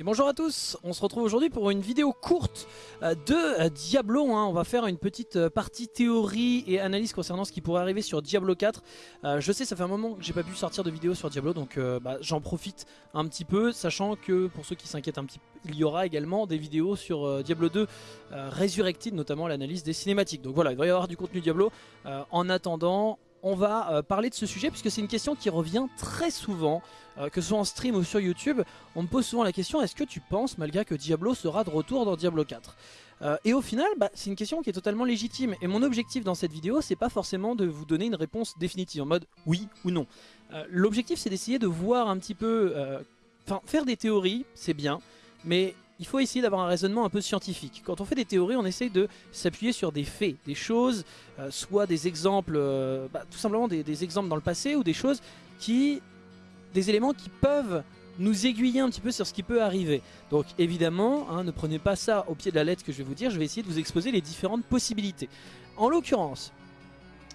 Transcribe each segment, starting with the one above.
Et bonjour à tous, on se retrouve aujourd'hui pour une vidéo courte euh, de euh, Diablo. On va faire une petite euh, partie théorie et analyse concernant ce qui pourrait arriver sur Diablo 4. Euh, je sais, ça fait un moment que j'ai pas pu sortir de vidéo sur Diablo, donc bah, j'en profite un petit peu, sachant que pour ceux qui s'inquiètent un petit peu, il y aura également des vidéos sur Diablo 2 euh, Resurrected, notamment l'analyse des cinématiques. Donc voilà, il va y avoir du contenu Diablo. En attendant, on va euh, parler de ce sujet puisque c'est une question qui revient très souvent, euh, que ce soit en stream ou sur YouTube. On me pose souvent la question est-ce que tu penses, malgré que Diablo sera de retour dans Diablo 4 Euh, Et au final, bah, c'est une question qui est totalement légitime. Et mon objectif dans cette vidéo, c'est pas forcément de vous donner une réponse définitive en mode oui ou non. L'objectif, c'est d'essayer de voir un petit peu. Enfin, faire des théories, c'est bien, mais il faut essayer d'avoir un raisonnement un peu scientifique. Quand on fait des théories, on essaye de s'appuyer sur des faits, des choses, euh, soit des exemples, euh, bah, tout simplement des, exemples dans le passé ou des choses qui, des éléments qui peuvent nous aiguiller un petit peu sur ce qui peut arriver. Donc évidemment, hein, ne prenez pas ça au pied de la lettre que je vais vous dire, je vais essayer de vous exposer les différentes possibilités. En l'occurrence,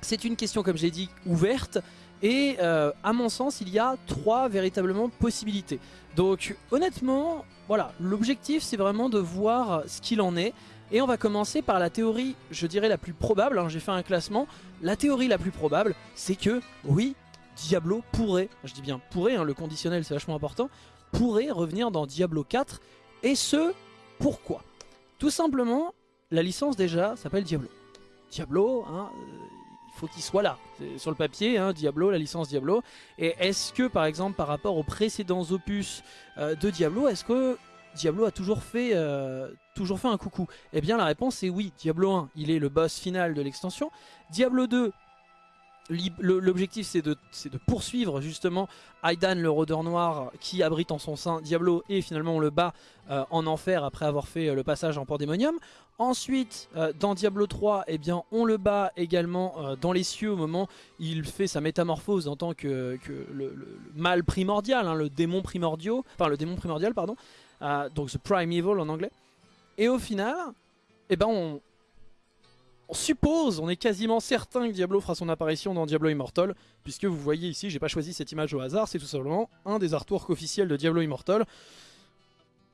c'est une question comme j'ai dit ouverte et euh, à mon sens il y a trois véritablement possibilités. Donc honnêtement, voilà, l'objectif c'est vraiment de voir ce qu'il en est. Et on va commencer par la théorie, je dirais la plus probable, hein, j'ai fait un classement. La théorie la plus probable, c'est que oui, Diablo pourrait, je dis bien pourrait, hein, le conditionnel c'est vachement important, pourrait revenir dans Diablo 4. Et ce, pourquoi? Tout simplement, la licence déjà s'appelle Diablo. Diablo, hein, euh, faut qu'il soit là. Sur le papier, hein, Diablo, la licence Diablo. Et est-ce que par exemple par rapport aux précédents opus euh, de Diablo, est-ce que Diablo a toujours fait, euh, un coucou? Eh bien la réponse est oui. Diablo 1, il est le boss final de l'extension. Diablo 2, li- le- l'objectif c'est de, poursuivre justement Aidan le rôdeur noir qui abrite en son sein Diablo et finalement on le bat euh, en enfer après avoir fait le passage en Pandémonium. Ensuite, euh, dans Diablo 3, eh on le bat également euh, dans les cieux au moment où il fait sa métamorphose en tant que, le, mal primordial, hein, le démon primordial, enfin le démon primordial, pardon, Euh, donc The Primeval en anglais. Et au final, eh ben, on, on suppose, on est quasiment certain que Diablo fera son apparition dans Diablo Immortal, puisque vous voyez ici, j'ai pas choisi cette image au hasard, c'est tout simplement un des artworks officiels de Diablo Immortal.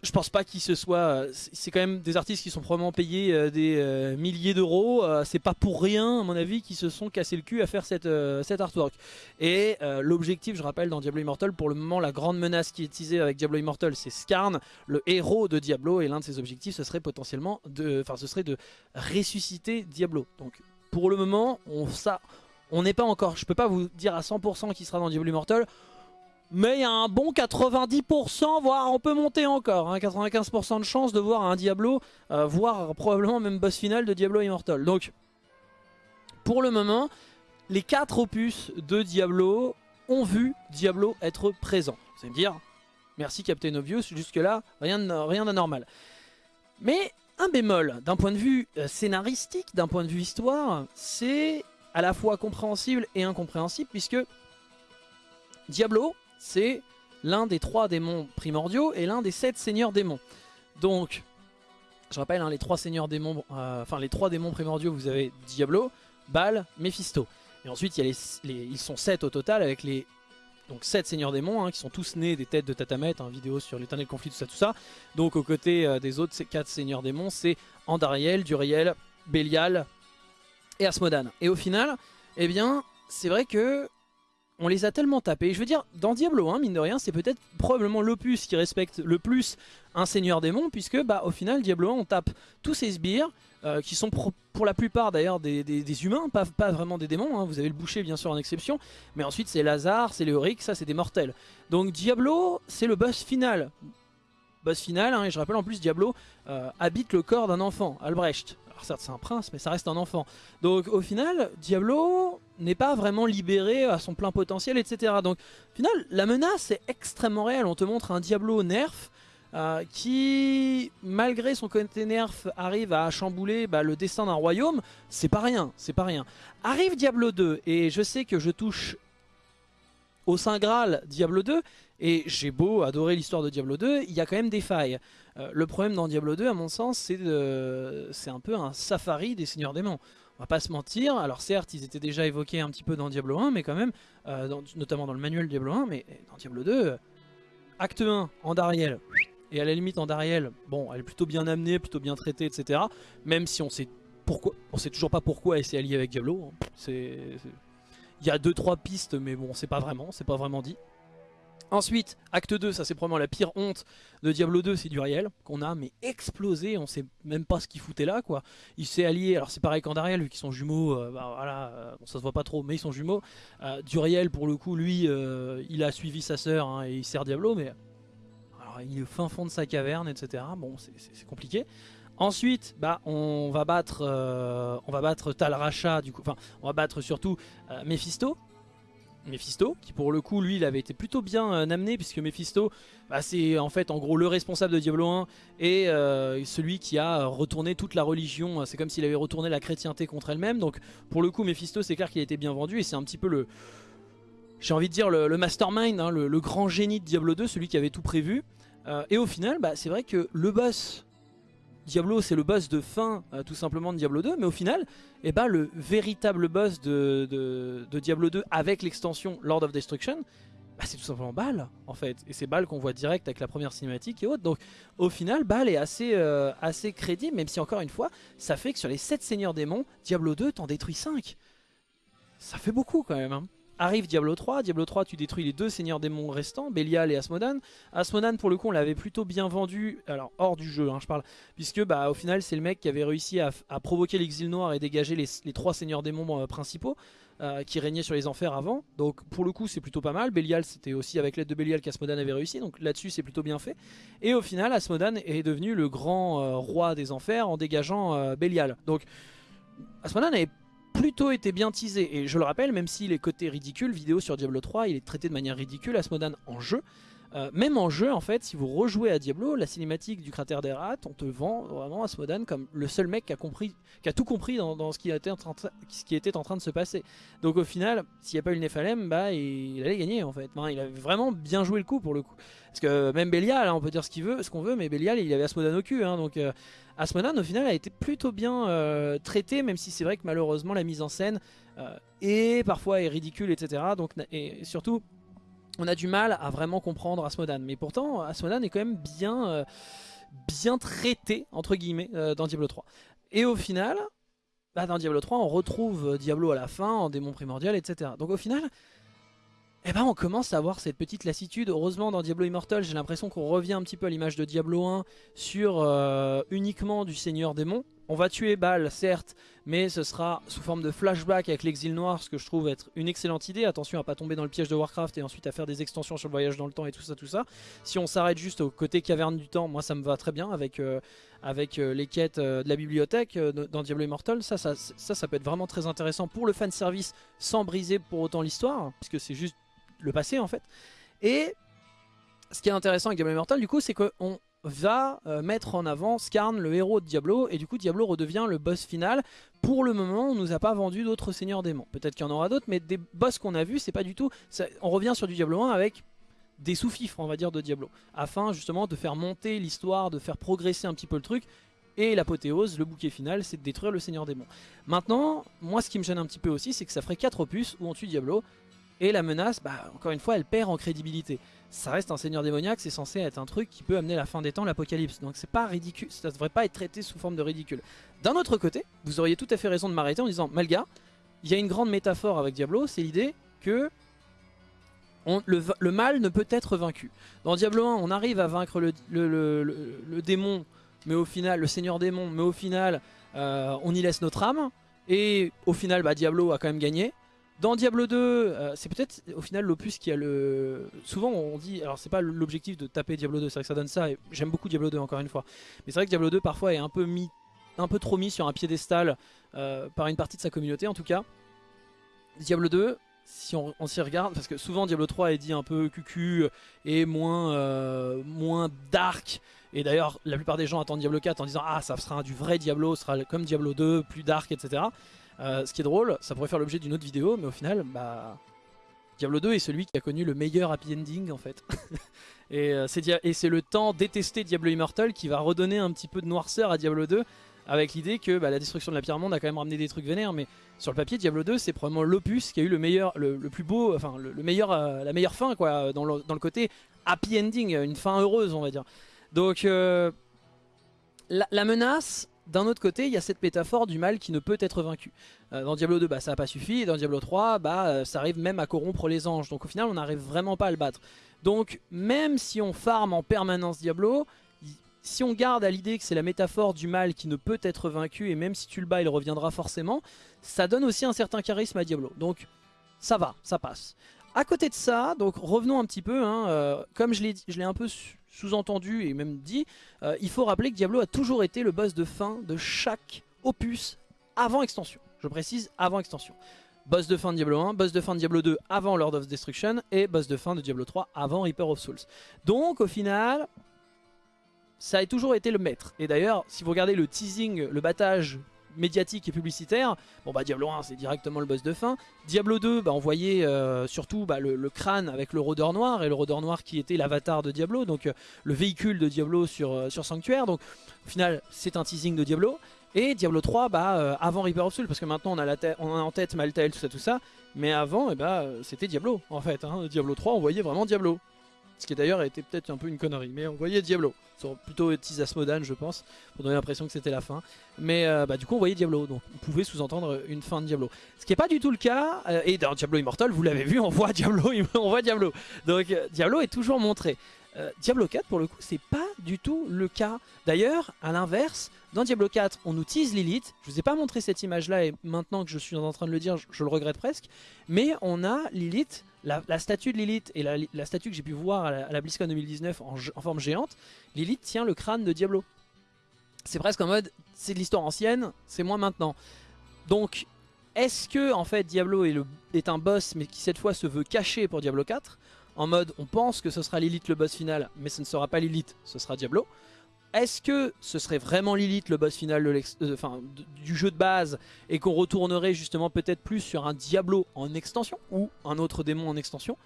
Je pense pas qu'il se soit. euh, c'est quand même des artistes qui sont probablement payés euh, des euh, milliers d'euros. c'est pas pour rien, à mon avis, qu'ils se sont cassés le cul à faire cette, cet artwork. Et l'objectif, je rappelle, dans Diablo Immortal, pour le moment, la grande menace qui est utilisée avec Diablo Immortal, c'est Skarn, le héros de Diablo. Et l'un de ses objectifs, ce serait potentiellement de. Enfin, ce serait de ressusciter Diablo. Donc, pour le moment, on ça. On n'est pas encore, je peux pas vous dire à 100% qui sera dans Diablo Immortal, mais il y a un bon 90%, voire on peut monter encore, hein, 95% de chance de voir un Diablo, euh, voire probablement même boss final de Diablo Immortal. Donc, pour le moment, les 4 opus de Diablo ont vu Diablo être présent. Vous allez me dire, merci Captain Obvious, jusque là, rien de- rien d'anormal. Mais un bémol, d'un point de vue euh, scénaristique, d'un point de vue histoire, c'est à la fois compréhensible et incompréhensible, puisque Diablo, c'est l'un des trois démons primordiaux et l'un des sept seigneurs démons. Donc, je rappelle, hein, les trois seigneurs démons, euh, enfin les trois démons primordiaux, vous avez Diablo, Baal, Mephisto. Et ensuite, il y a les, ils sont sept au total avec les donc sept seigneurs démons hein, qui sont tous nés des têtes de Tatamet, hein, vidéo sur l'éternel conflit, tout ça, tout ça. Donc aux côtés euh, des autres quatre seigneurs démons, c'est Andariel, Duriel, Bélial et Asmodan. Et au final, eh bien, c'est vrai que on les a tellement tapés. Je veux dire, dans Diablo 1, mine de rien, c'est peut-être probablement l'opus qui respecte le plus un seigneur démon, puisque bah, au final, Diablo 1, on tape tous ces sbires, euh, qui sont pour la plupart d'ailleurs des, des- des humains, pas, pas vraiment des démons. hein. Vous avez le boucher bien sûr en exception, mais ensuite c'est Lazare, c'est Léoric, ça c'est des mortels. Donc Diablo, c'est le boss final. Boss final, hein, et je rappelle en plus, Diablo euh, habite le corps d'un enfant, Albrecht. Certes c'est un prince, mais ça reste un enfant. Donc au final, Diablo n'est pas vraiment libéré à son plein potentiel, etc. Donc au final, la menace est extrêmement réelle. On te montre un Diablo nerf euh, qui, malgré son côté nerf, arrive à chambouler bah, le destin d'un royaume. C'est pas rien, c'est pas rien. Arrive Diablo 2, et je sais que je touche au Saint Graal Diablo 2, et j'ai beau adorer l'histoire de Diablo 2, il y a quand même des failles. Euh, le problème dans Diablo 2, à mon sens, c'est un peu un safari des seigneurs démons. On va pas se mentir, alors certes, ils étaient déjà évoqués un petit peu dans Diablo 1, mais quand même, euh, notamment dans le manuel Diablo 1, mais dans Diablo 2, euh, acte 1, Andariel, et à la limite Andariel, bon, elle est plutôt bien amenée, plutôt bien traitée, etc. Même si on sait pourquoi, on sait toujours pas pourquoi elle s'est alliée avec Diablo. Hein. Il y a deux trois pistes, mais bon, c'est pas vraiment, c'est pas vraiment dit. Ensuite, acte 2, ça c'est probablement la pire honte de Diablo 2, c'est Duriel, qu'on a mais explosé, on sait même pas ce qu'il foutait là quoi. Il s'est allié, alors c'est pareil qu'Andariel, vu qu'ils sont jumeaux, euh, bah, voilà, euh, ça se voit pas trop, mais ils sont jumeaux. Euh, Duriel pour le coup, lui, il a suivi sa sœur hein, et il sert Diablo, mais alors, il est au fin fond de sa caverne, etc. Bon, c'est compliqué. Ensuite, bah, on va battre, on va battre Tal Racha, du coup, enfin, on va battre surtout Mephisto, Mephisto, qui pour le coup lui il avait été plutôt bien euh, amené puisque Mephisto bah, c'est en fait en gros le responsable de Diablo 1 et euh, celui qui a retourné toute la religion, c'est comme s'il avait retourné la chrétienté contre elle-même. Donc pour le coup Mephisto c'est clair qu'il a été bien vendu et c'est un petit peu le j'ai envie de dire le, mastermind, hein, le, grand génie de Diablo 2, celui qui avait tout prévu. Euh, et au final bah, c'est vrai que le boss Diablo c'est le boss de fin euh, tout simplement de Diablo 2 mais au final eh ben, le véritable boss de, Diablo 2 avec l'extension Lord of Destruction bah, c'est tout simplement Baal en fait. Et c'est Baal qu'on voit direct avec la première cinématique et autres. Donc au final Baal est assez, euh, assez crédible même si encore une fois ça fait que sur les 7 seigneurs démons Diablo 2 t'en détruit 5 ça fait beaucoup quand même hein. Arrive Diablo 3, Diablo 3 tu détruis les deux seigneurs démons restants, Belial et Asmodan. Asmodan pour le coup on l'avait plutôt bien vendu, alors hors du jeu hein, je parle, puisque bah au final c'est le mec qui avait réussi à, provoquer l'exil noir et dégager les, trois seigneurs démons euh, principaux. Euh, qui régnaient sur les enfers avant. Donc pour le coup c'est plutôt pas mal. Belial c'était aussi avec l'aide de Belial qu'Asmodan avait réussi. Donc là-dessus c'est plutôt bien fait. Et au final Asmodan est devenu le grand euh, roi des enfers en dégageant Belial. Donc Asmodan avait plutôt été bien teasé. Et je le rappelle, même s'il est côté ridicule, vidéo sur Diablo 3, il est traité de manière ridicule, Asmodan en jeu. Euh, même en jeu, en fait, si vous rejouez à Diablo, la cinématique du cratère des rats, on te vend vraiment Asmodan comme le seul mec qui a, tout compris dans, ce, qui était en train de, se passer. Donc au final, s'il n'y a pas eu le Nephalem, bah, il, allait gagner en fait. il avait vraiment bien joué le coup pour le coup. Parce que même Belial, hein, on peut dire ce qu'on veut, mais Belial, il avait Asmodan au cul. Hein, donc euh, Asmodan, au final, a été plutôt bien euh, traité, même si c'est vrai que malheureusement, la mise en scène est parfois ridicule, etc. Et surtout on a du mal à vraiment comprendre Asmodan. Mais pourtant, Asmodan est quand même bien, euh, bien traité, entre guillemets, euh, dans Diablo 3. Et au final, bah, dans Diablo 3, on retrouve Diablo à la fin, en démon primordial, etc. Donc au final, eh ben, on commence à avoir cette petite lassitude. Heureusement, dans Diablo Immortal, j'ai l'impression qu'on revient un petit peu à l'image de Diablo 1 sur euh, uniquement du Seigneur Démon. On va tuer Baal, certes, mais ce sera sous forme de flashback avec l'exil noir, ce que je trouve être une excellente idée. Attention à pas tomber dans le piège de Warcraft et ensuite à faire des extensions sur le voyage dans le temps et tout ça, tout ça. Si on s'arrête juste au côté caverne du temps, moi ça me va très bien avec, euh, avec euh, les quêtes de la bibliothèque dans Diablo Immortal. Ça ça, ça, ça peut être vraiment très intéressant pour le fanservice sans briser pour autant l'histoire, puisque c'est juste le passé en fait. Et ce qui est intéressant avec Diablo Immortal du coup c'est qu'on va euh, mettre en avant Skarn, le héros de Diablo, et du coup Diablo redevient le boss final. Pour le moment, on nous a pas vendu d'autres seigneurs démons. Peut-être qu'il y en aura d'autres, mais des boss qu'on a vus, c'est pas du tout... on revient sur du Diablo 1 avec des sous-fifres, on va dire, de Diablo, afin justement de faire monter l'histoire, de faire progresser un petit peu le truc, et l'apothéose, le bouquet final, c'est de détruire le seigneur démon. Maintenant, moi ce qui me gêne un petit peu aussi, c'est que ça ferait 4 opus où on tue Diablo, et la menace, bah, encore une fois, elle perd en crédibilité. Ça reste un seigneur démoniaque, c'est censé être un truc qui peut amener la fin des temps, l'apocalypse. Donc c'est pas ridicule, ça devrait pas être traité sous forme de ridicule. D'un autre côté, vous auriez tout à fait raison de m'arrêter en disant, Malga, il y a une grande métaphore avec Diablo, c'est l'idée que le, mal ne peut être vaincu. Dans Diablo 1, on arrive à vaincre le, démon, mais au final, le seigneur démon, mais au final, euh, on y laisse notre âme. Et au final, bah, Diablo a quand même gagné. Dans Diablo 2, euh, c'est peut-être au final l'opus qui a le... Souvent on dit, alors c'est pas l'objectif de taper Diablo 2, c'est vrai que ça donne ça, et j'aime beaucoup Diablo 2 encore une fois. Mais c'est vrai que Diablo 2 parfois est un peu, mis, un peu trop mis sur un piédestal euh, par une partie de sa communauté en tout cas. Diablo 2, si on, s'y regarde, parce que souvent Diablo 3 est dit un peu cucu et moins, euh, moins dark. Et d'ailleurs, la plupart des gens attendent Diablo 4 en disant Ah, ça sera du vrai Diablo, ce sera comme Diablo 2, plus dark, etc. Euh, ce qui est drôle, ça pourrait faire l'objet d'une autre vidéo, mais au final, bah, Diablo 2 est celui qui a connu le meilleur happy ending en fait. Euh, et c'est le temps détesté Diablo Immortal qui va redonner un petit peu de noirceur à Diablo 2 avec l'idée que bah, la destruction de la monde a quand même ramené des trucs vénères mais sur le papier Diablo 2 c'est probablement l'opus qui a eu le meilleur le, plus beau enfin le, meilleur euh, la meilleure fin quoi dans le, côté happy ending une fin heureuse on va dire Donc la, menace, d'un autre côté, il y a cette métaphore du mal qui ne peut être vaincu. dans Diablo 2, bah, ça n'a pas suffi, et dans Diablo 3, bah, ça arrive même à corrompre les anges. Donc au final, on n'arrive vraiment pas à le battre. Donc même si on farme en permanence Diablo, si on garde à l'idée que c'est la métaphore du mal qui ne peut être vaincu, et même si tu le bats, il reviendra forcément, ça donne aussi un certain charisme à Diablo. Donc ça va, ça passe. À côté de ça, donc revenons un petit peu, hein, euh, comme je l'ai un peu sous-entendu et même dit, euh, il faut rappeler que Diablo a toujours été le boss de fin de chaque opus avant extension. Je précise, avant extension. Boss de fin de Diablo 1, boss de fin de Diablo 2 avant Lord of Destruction et boss de fin de Diablo 3 avant Reaper of Souls. Donc au final, ça a toujours été le maître. Et d'ailleurs, si vous regardez le teasing, le battage médiatique et publicitaire, bon bah Diablo 1 c'est directement le boss de fin. Diablo 2, bah, on voyait euh, surtout bah, le, crâne avec le rôdeur noir, et le rôdeur noir qui était l'avatar de Diablo, donc euh, le véhicule de Diablo sur, euh, sur Sanctuaire. Donc au final c'est un teasing de Diablo. Et Diablo 3, bah, avant Reaper of Souls, parce que maintenant on a, la on a en tête Maltael, tout ça, tout ça. Mais avant, eh bah, c'était Diablo, en fait. Hein. Diablo 3, on voyait vraiment Diablo. Ce qui d'ailleurs était peut-être un peu une connerie, mais on voyait Diablo. C'est plutôt Tisasmodan, je pense, pour donner l'impression que c'était la fin. Mais euh, bah, du coup, on voyait Diablo, donc on pouvait sous-entendre une fin de Diablo. Ce qui n'est pas du tout le cas, euh, et dans Diablo Immortal, vous l'avez vu, on voit Diablo, on voit Diablo. Donc euh, Diablo est toujours montré. Diablo 4, pour le coup, c'est pas du tout le cas. D'ailleurs, à l'inverse, dans Diablo 4, on nous tease Lilith. Je vous ai pas montré cette image-là, et maintenant que je suis en train de le dire, je le regrette presque. Mais on a Lilith la, statue de Lilith et la, statue que j'ai pu voir à la, BlizzCon 2019 en, forme géante, Lilith tient le crâne de Diablo. C'est presque en mode, c'est de l'histoire ancienne, c'est moi maintenant. Donc, est-ce que en fait Diablo est, est, un boss mais qui cette fois se veut cacher pour Diablo 4 En mode, on pense que ce sera Lilith le boss final, mais ce ne sera pas Lilith, ce sera Diablo. Est-ce que ce serait vraiment Lilith le boss final de euh, du jeu de base et qu'on retournerait justement peut-être plus sur un Diablo en extension ou un autre démon en extension?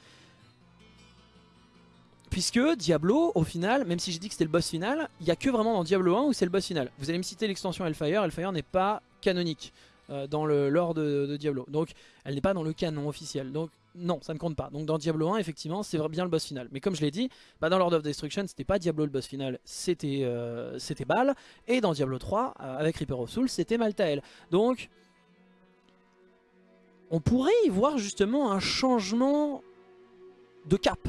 Puisque Diablo, au final, même si j'ai dit que c'était le boss final, il n'y a que vraiment dans Diablo 1 où c'est le boss final. Vous allez me citer l'extension Hellfire, Hellfire n'est pas canonique euh, dans le lore de, Diablo. Donc elle n'est pas dans le canon officiel. Donc non, ça ne compte pas. Donc dans Diablo 1, effectivement, c'est bien le boss final. Mais comme je l'ai dit, bah, dans Lord of Destruction, c'était pas Diablo le boss final, c'était euh, Baal. Et dans Diablo 3, euh, avec Reaper of Souls, c'était Maltael. Donc, on pourrait y voir justement un changement de cap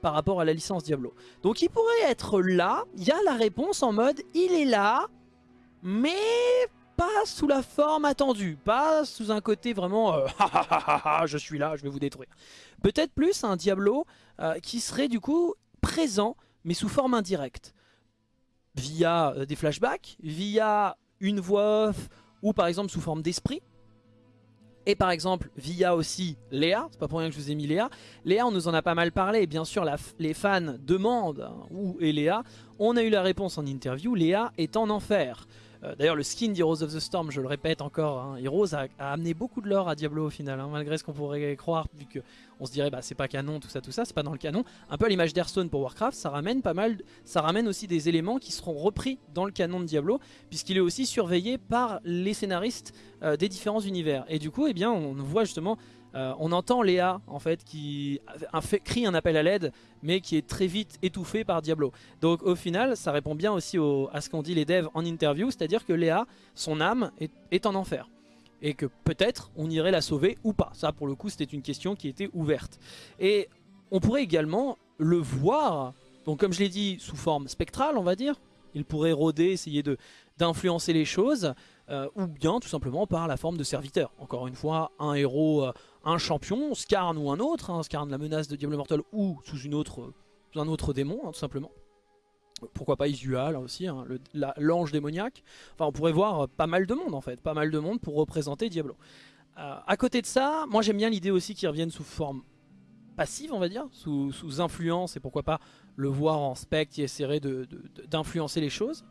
par rapport à la licence Diablo. Donc il pourrait être là, il y a la réponse en mode, il est là, mais pas sous la forme attendue, pas sous un côté vraiment euh, je suis là, je vais vous détruire. Peut-être plus un Diablo euh, qui serait du coup présent, mais sous forme indirecte. Via euh, des flashbacks, via une voix off, ou par exemple sous forme d'esprit. Et par exemple, via aussi Léa, c'est pas pour rien que je vous ai mis Léa. Léa, on nous en a pas mal parlé, et bien sûr les fans demandent hein, où est Léa. On a eu la réponse en interview, Léa est en enfer. Euh, d'ailleurs, le skin d'Heroes of the Storm, je le répète encore, hein, Heroes a, amené beaucoup de lore à Diablo au final, hein, malgré ce qu'on pourrait croire, vu qu'on se dirait bah c'est pas canon, tout ça, tout ça, c'est pas dans le canon. Un peu à l'image d'Hearthstone pour Warcraft, ça ramène pas mal, ça ramène aussi des éléments qui seront repris dans le canon de Diablo, puisqu'il est aussi surveillé par les scénaristes euh, des différents univers. Et du coup, eh bien, on voit justement euh, on entend Léa en fait qui crie un appel à l'aide mais qui est très vite étouffé par Diablo. Donc au final ça répond bien aussi à ce qu'ont dit les devs en interview, c'est-à-dire que Léa, son âme est, en enfer. Et que peut-être on irait la sauver ou pas. Ça pour le coup c'était une question qui était ouverte. Et on pourrait également le voir, donc comme je l'ai dit, sous forme spectrale on va dire. Il pourrait rôder, essayer d'influencer les choses. Euh, ou bien tout simplement par la forme de serviteur. Encore une fois, un héros, euh, un champion, Skarn ou un autre, hein, Skarn la menace de Diable Mortel ou sous, une autre, un autre démon, hein, tout simplement. Pourquoi pas Isua là aussi, hein, l'ange démoniaque. Enfin on pourrait voir pas mal de monde en fait, pas mal de monde pour représenter Diablo. Euh, à côté de ça, moi j'aime bien l'idée aussi qu'il revienne sous forme passive on va dire, sous, influence et pourquoi pas le voir en spec qui essaierait d'influencer les choses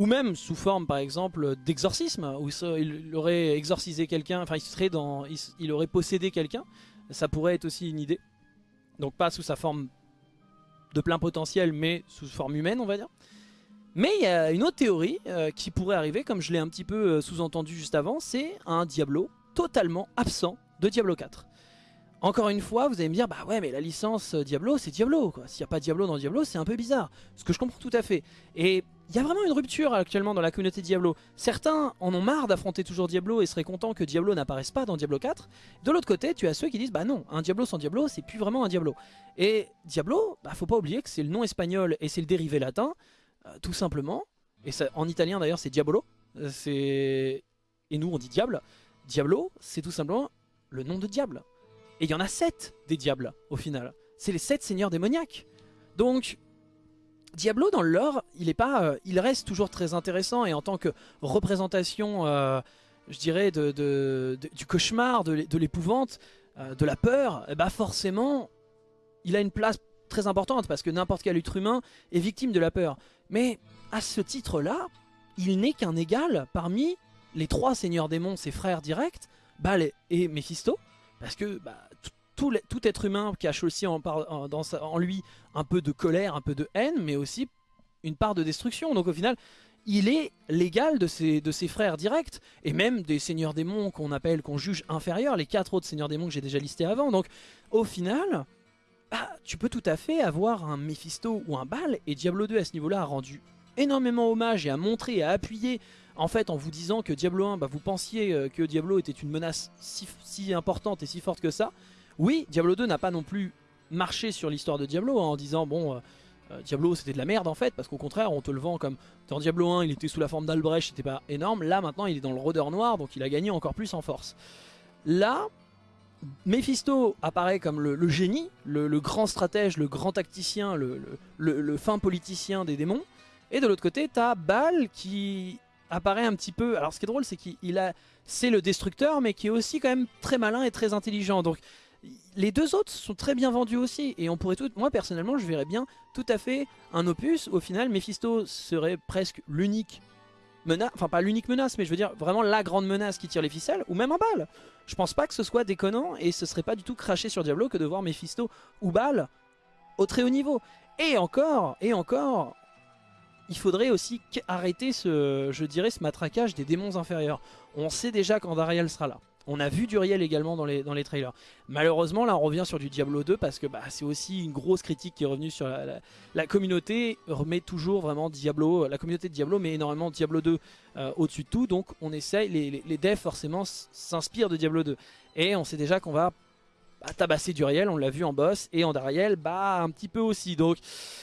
ou même sous forme par exemple d'exorcisme, où il aurait exorcisé quelqu'un, enfin il, serait dans, il, aurait possédé quelqu'un, ça pourrait être aussi une idée. Donc pas sous sa forme de plein potentiel, mais sous forme humaine on va dire. Mais il y a une autre théorie euh, qui pourrait arriver, comme je l'ai un petit peu euh, sous-entendu juste avant, c'est un Diablo totalement absent de Diablo 4. Encore une fois, vous allez me dire, bah ouais, mais la licence Diablo, c'est Diablo. S'il n'y a pas Diablo dans Diablo, c'est un peu bizarre. Ce que je comprends tout à fait. Et il y a vraiment une rupture actuellement dans la communauté Diablo. Certains en ont marre d'affronter toujours Diablo et seraient contents que Diablo n'apparaisse pas dans Diablo 4. De l'autre côté, tu as ceux qui disent bah non, un Diablo sans Diablo, c'est plus vraiment un Diablo. Et Diablo, bah faut pas oublier que c'est le nom espagnol et c'est le dérivé latin, euh, tout simplement. Et en italien d'ailleurs, c'est Diabolo. C'est et nous on dit diable. Diablo, c'est tout simplement le nom de diable. Et il y en a 7 des diables au final. C'est les 7 seigneurs démoniaques. Donc Diablo dans le lore, il, est pas, euh, il reste toujours très intéressant et en tant que représentation, euh, je dirais, du cauchemar, de l'épouvante, euh, de la peur, eh ben, forcément, il a une place très importante parce que n'importe quel être humain est victime de la peur. Mais à ce titre-là, il n'est qu'un égal parmi les trois seigneurs démons, ses frères directs, Baal et Mephisto, parce que bah, tout, être humain cache aussi en, lui un peu de colère, un peu de haine, mais aussi une part de destruction. Donc au final, il est l'égal de ses, frères directs, et même des seigneurs démons qu'on appelle, qu'on juge inférieurs, les quatre autres seigneurs démons que j'ai déjà listés avant. Donc au final, bah, tu peux tout à fait avoir un Mephisto ou un Baal, et Diablo 2 à ce niveau-là a rendu énormément hommage et a montré et a appuyé en fait en vous disant que Diablo 1, bah, vous pensiez euh, que Diablo était une menace si importante et si forte que ça, oui, Diablo 2 n'a pas non plus marché sur l'histoire de Diablo hein, en disant bon... Euh, euh, Diablo c'était de la merde en fait parce qu'au contraire on te le vend comme dans Diablo 1 il était sous la forme d'Albrecht c'était pas énorme là maintenant il est dans le rôdeur noir donc il a gagné encore plus en force. Là Mephisto apparaît comme le, génie le, grand stratège le grand tacticien le, fin politicien des démons et de l'autre côté t'as Baal qui apparaît un petit peu alors ce qui est drôle c'est qu'il a c'est le destructeur mais qui est aussi quand même très malin et très intelligent donc les deux autres sont très bien vendus aussi et on pourrait tout, moi personnellement je verrais bien tout à fait un opus au final Mephisto serait presque l'unique menace, enfin pas l'unique menace mais je veux dire vraiment la grande menace qui tire les ficelles ou même un bal je pense pas que ce soit déconnant et ce serait pas du tout craché sur Diablo que de voir Mephisto ou Bal au très haut niveau et encore et encore il faudrait aussi arrêter ce, je dirais, ce matraquage des démons inférieurs. On sait déjà quand Dariel sera là. On a vu Duriel également dans les, dans les trailers. Malheureusement, là, on revient sur du Diablo 2 parce que bah, c'est aussi une grosse critique qui est revenue sur la, communauté. Remet toujours vraiment Diablo, la communauté de Diablo met énormément Diablo 2 euh, au-dessus de tout. Donc, on essaye, les, les, devs forcément s'inspirent de Diablo 2. Et on sait déjà qu'on va bah, tabasser Duriel, on l'a vu en boss, et en Dariel, bah, un petit peu aussi. Donc,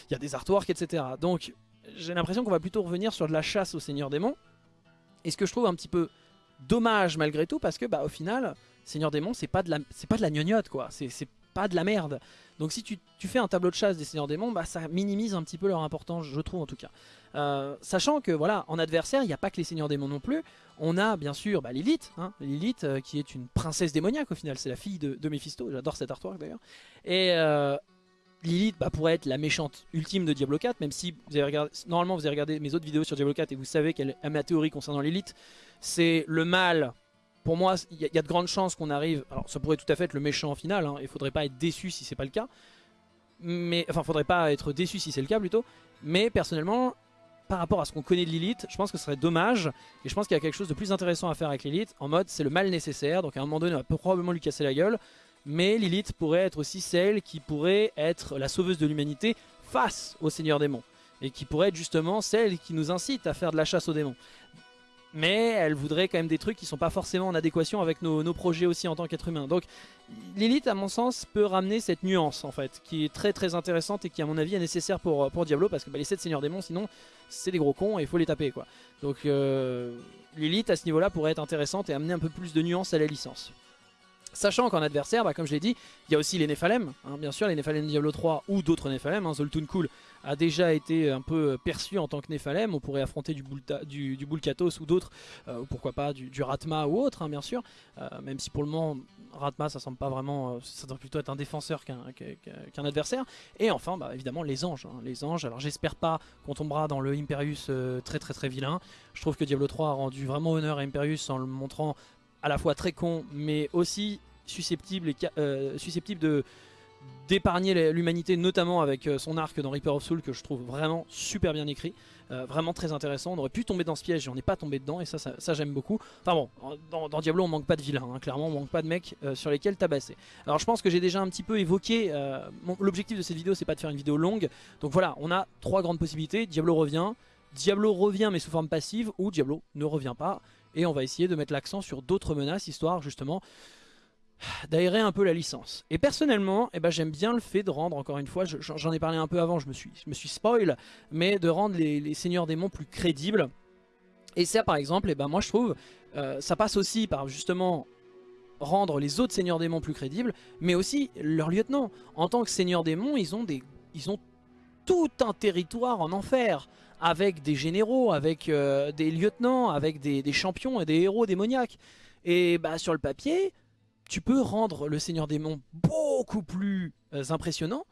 il y a des artworks, etc. Donc, j'ai l'impression qu'on va plutôt revenir sur de la chasse au Seigneur Démon. Et ce que je trouve un petit peu dommage malgré tout parce que bah au final Seigneur Démon c'est pas de la c'est pas de la gnognotte quoi. C'est pas de la merde. Donc si tu, fais un tableau de chasse des Seigneurs Démons bah ça minimise un petit peu leur importance je trouve en tout cas. Euh, sachant que voilà en adversaire il n'y a pas que les Seigneurs Démons non plus. On a bien sûr bah, Lilith hein, Lilith euh, qui est une princesse démoniaque au final. C'est la fille de, de Mephisto j'adore cet artwork d'ailleurs. Et euh, Lilith bah, pourrait être la méchante ultime de Diablo 4 même si vous avez regardé, normalement vous avez regardé mes autres vidéos sur Diablo 4 et vous savez quelle est ma théorie concernant Lilith c'est le mal. Pour moi, il y, a de grandes chances qu'on arrive... Alors, ça pourrait tout à fait être le méchant en finale. Hein, il faudrait pas être déçu si c'est pas le cas. Mais, enfin, faudrait pas être déçu si c'est le cas plutôt. Mais personnellement, par rapport à ce qu'on connaît de Lilith, je pense que ce serait dommage. Et je pense qu'il y a quelque chose de plus intéressant à faire avec Lilith. En mode, c'est le mal nécessaire. Donc à un moment donné, on va probablement lui casser la gueule. Mais Lilith pourrait être aussi celle qui pourrait être la sauveuse de l'humanité face au Seigneur Démon. Et qui pourrait être justement celle qui nous incite à faire de la chasse aux démons mais elle voudrait quand même des trucs qui sont pas forcément en adéquation avec nos, projets aussi en tant qu'être humain. Donc l'élite à mon sens peut ramener cette nuance en fait, qui est très très intéressante et qui à mon avis est nécessaire pour, pour Diablo parce que bah, les 7 seigneurs démons sinon c'est des gros cons et il faut les taper quoi. Donc euh, l'élite à ce niveau là pourrait être intéressante et amener un peu plus de nuance à la licence. Sachant qu'en adversaire, bah, comme je l'ai dit, il y a aussi les Néphalem, hein, bien sûr, les Néphalem Diablo 3 ou d'autres Néphalem. Hein, Zoltun Cool a déjà été un peu perçu en tant que Néphalem. On pourrait affronter du, du Bulkatos ou d'autres, euh, pourquoi pas du, Ratma ou autre, hein, bien sûr. Euh, même si pour le moment, Ratma, ça semble pas vraiment. Euh, ça doit plutôt être un défenseur qu'un adversaire. Et enfin, bah, évidemment, les anges. les anges, alors j'espère pas qu'on tombera dans le Imperius très très très vilain. Je trouve que Diablo 3 a rendu vraiment honneur à Imperius en le montrant à la fois très con, mais aussi susceptible, et, susceptible de d'épargner l'humanité, notamment avec euh, son arc dans Reaper of Soul que je trouve vraiment super bien écrit, euh, vraiment très intéressant. On aurait pu tomber dans ce piège et on n'est pas tombé dedans et ça, ça, j'aime beaucoup. Enfin bon, dans, Diablo on manque pas de vilains, hein. clairement on manque pas de mecs euh, sur lesquels tabasser. Alors je pense que j'ai déjà un petit peu évoqué, l'objectif de cette vidéo c'est pas de faire une vidéo longue, donc voilà, on a trois grandes possibilités, Diablo revient, Diablo revient mais sous forme passive ou Diablo ne revient pas et on va essayer de mettre l'accent sur d'autres menaces histoire justement d'aérer un peu la licence. Et personnellement, eh ben, j'aime bien le fait de rendre, encore une fois, j'en ai parlé un peu avant, je me suis, je me suis spoil, mais de rendre les, seigneurs démons plus crédibles. Et ça par exemple, eh ben, moi je trouve, euh, ça passe aussi par justement rendre les autres seigneurs démons plus crédibles, mais aussi leurs lieutenants. En tant que seigneurs démons, ils ont, des, ils ont tout un territoire en enfer, avec des généraux, avec euh, des lieutenants, avec des, des champions et des héros démoniaques. Et bah, sur le papier, tu peux rendre le Seigneur démon beaucoup plus euh, impressionnant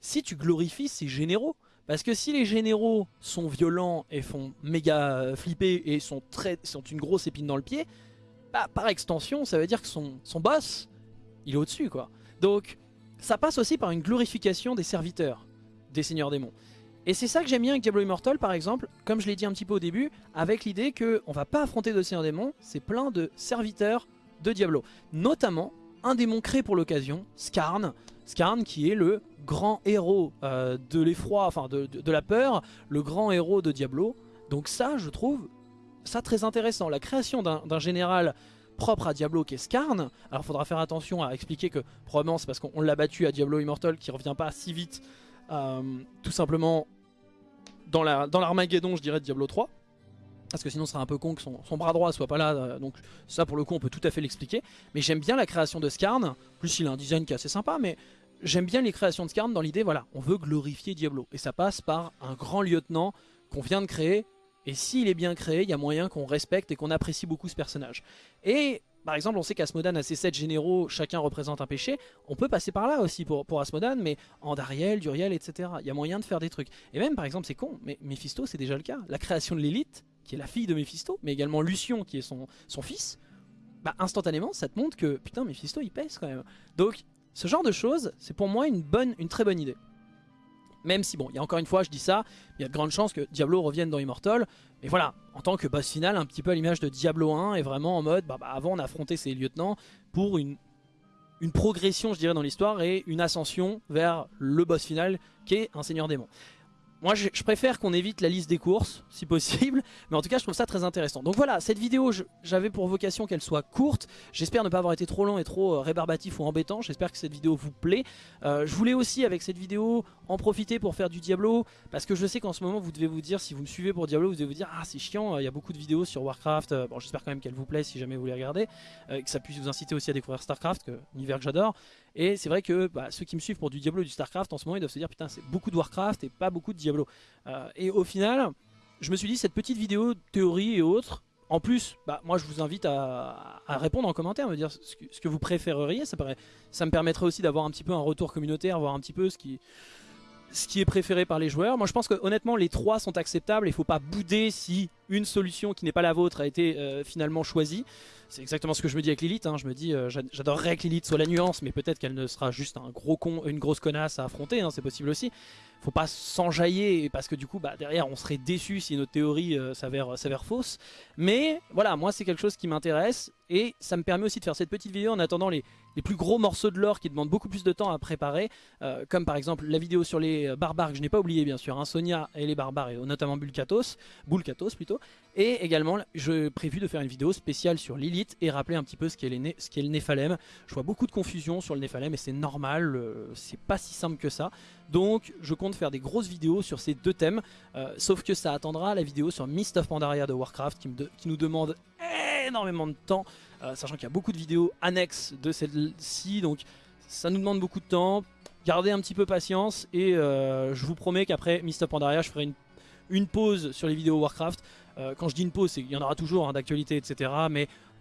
si tu glorifies ces généraux. Parce que si les généraux sont violents et font méga euh, flipper et sont, une grosse épine dans le pied, bah, par extension, ça veut dire que son, son boss, il est au-dessus. quoi. Donc, ça passe aussi par une glorification des serviteurs des seigneurs démons. Et c'est ça que j'aime bien avec Diablo Immortal par exemple, comme je l'ai dit un petit peu au début, avec l'idée qu'on va pas affronter de seigneurs démons, c'est plein de serviteurs de Diablo. Notamment un démon créé pour l'occasion, Skarn. Skarn qui est le grand héros euh, de l'effroi, enfin de, la peur, le grand héros de Diablo. Donc ça, je trouve ça très intéressant. La création d'un général propre à Diablo qui est Skarn. Alors faudra faire attention à expliquer que probablement c'est parce qu'on l'a battu à Diablo Immortal qui revient pas si vite. Euh, tout simplement dans l'Armageddon, la, je dirais, de Diablo 3 parce que sinon ce serait un peu con que son, bras droit soit pas là, euh, donc ça pour le coup on peut tout à fait l'expliquer. Mais j'aime bien la création de Skarn, plus il a un design qui est assez sympa, mais j'aime bien les créations de Skarn dans l'idée, voilà, on veut glorifier Diablo. Et ça passe par un grand lieutenant qu'on vient de créer, et s'il est bien créé, il y a moyen qu'on respecte et qu'on apprécie beaucoup ce personnage. Et par exemple, on sait qu'Asmodan a ses 7 généraux, chacun représente un péché. On peut passer par là aussi pour, pour Asmodan, mais Andariel, Duriel, etc. Il y a moyen de faire des trucs. Et même, par exemple, c'est con, mais Mephisto, c'est déjà le cas. La création de l'élite, qui est la fille de Mephisto, mais également Lucion, qui est son, fils, bah instantanément, ça te montre que, putain, Mephisto, il pèse quand même. Donc, ce genre de choses, c'est pour moi une, bonne, une très bonne idée. Même si, bon, il y a encore une fois, je dis ça, il y a de grandes chances que Diablo revienne dans Immortal. Mais voilà, en tant que boss final, un petit peu à l'image de Diablo 1, est vraiment en mode, bah, bah, avant on affrontait ses lieutenants pour une, une progression, je dirais, dans l'histoire et une ascension vers le boss final qui est un seigneur démon. Moi je, préfère qu'on évite la liste des courses si possible mais en tout cas je trouve ça très intéressant. Donc voilà cette vidéo j'avais pour vocation qu'elle soit courte, j'espère ne pas avoir été trop long et trop euh, rébarbatif ou embêtant, j'espère que cette vidéo vous plaît. Euh, je voulais aussi avec cette vidéo en profiter pour faire du Diablo parce que je sais qu'en ce moment vous devez vous dire si vous me suivez pour Diablo vous devez vous dire ah c'est chiant il y a beaucoup de vidéos sur Warcraft bon j'espère quand même qu'elle vous plaît si jamais vous les regardez euh, que ça puisse vous inciter aussi à découvrir Starcraft que univers que j'adore et c'est vrai que bah, ceux qui me suivent pour du Diablo et du Starcraft en ce moment ils doivent se dire putain c'est beaucoup de Warcraft et pas beaucoup de Diablo euh, et au final je me suis dit cette petite vidéo théorie et autres en plus, bah, moi je vous invite à, répondre en commentaire, me dire ce que, vous préféreriez. Ça, me permettrait aussi d'avoir un petit peu un retour communautaire, voir un petit peu ce qui, ce qui est préféré par les joueurs. Moi je pense que honnêtement les trois sont acceptables, il ne faut pas bouder si une solution qui n'est pas la vôtre a été euh, finalement choisie. C'est exactement ce que je me dis avec Lilith, hein. je me dis euh, j'adorerais que Lilith soit la nuance, mais peut-être qu'elle ne sera juste un gros con, une grosse connasse à affronter, hein, c'est possible aussi. Faut pas s'enjailler parce que du coup bah, derrière on serait déçu si notre théorie euh, s'avère fausse. Mais voilà, moi c'est quelque chose qui m'intéresse et ça me permet aussi de faire cette petite vidéo en attendant les, plus gros morceaux de lore qui demandent beaucoup plus de temps à préparer, euh, comme par exemple la vidéo sur les barbares que je n'ai pas oublié bien sûr, hein, Sonia et les barbares, et notamment Bulkatos, plutôt, et également je prévu de faire une vidéo spéciale sur Lilith et rappeler un petit peu ce qu'est le Néphalem. Je vois beaucoup de confusion sur le Néphalem et c'est normal, euh, c'est pas si simple que ça. Donc je compte faire des grosses vidéos sur ces deux thèmes, euh, sauf que ça attendra la vidéo sur Mist of Pandaria de Warcraft qui, nous demande énormément de temps, euh, sachant qu'il y a beaucoup de vidéos annexes de celle-ci, donc ça nous demande beaucoup de temps. Gardez un petit peu patience et euh, je vous promets qu'après Mist of Pandaria, je ferai une, pause sur les vidéos Warcraft. Quand je dis une pause, qu'il y en aura toujours hein, d'actualité, etc.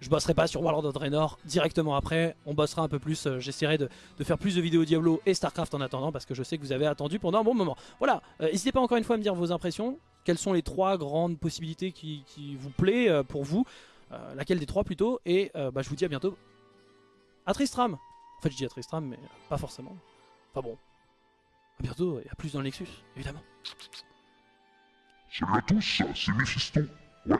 je bosserai pas sur Warlord of Draenor directement après. On bossera un peu plus. J'essaierai de, faire plus de vidéos Diablo et Starcraft en attendant parce que je sais que vous avez attendu pendant un bon moment. Voilà, n'hésitez pas encore une fois à me dire vos impressions. Quelles sont les trois grandes possibilités qui, vous plaît pour vous euh, laquelle des trois plutôt. Et euh, bah, je vous dis à bientôt. À Tristram En fait je dis à Tristram mais pas forcément. Enfin bon. À bientôt et à plus dans le Nexus, évidemment. C'est ouais.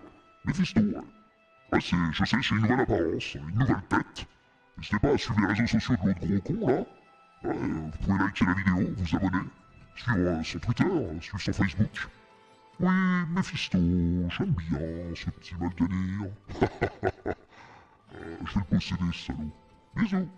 Ouais, c'est, je sais, c'est une nouvelle apparence, une nouvelle tête. N'hésitez pas à suivre les réseaux sociaux de l'autre gros con, là. Vous pouvez liker la vidéo, vous abonner, suivre euh, son Twitter, suivre son Facebook. Oui, Mephisto, j'aime bien ce petit mal de dire. Euh, je vais le posséder, ce salaud. Bisous